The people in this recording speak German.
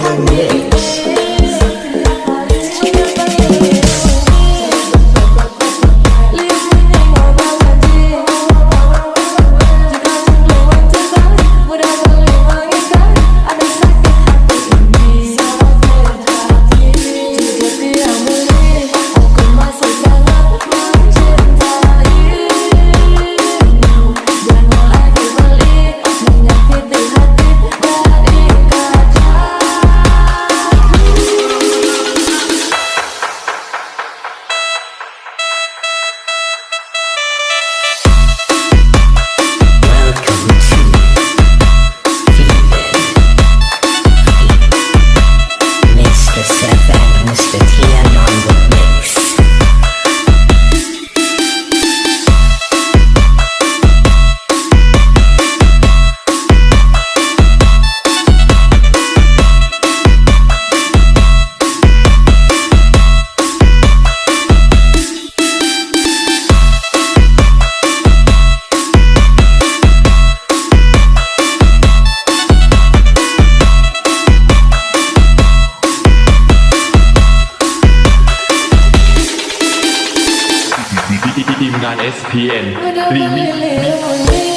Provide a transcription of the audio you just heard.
I'm ทีมงาน SPN รีมิก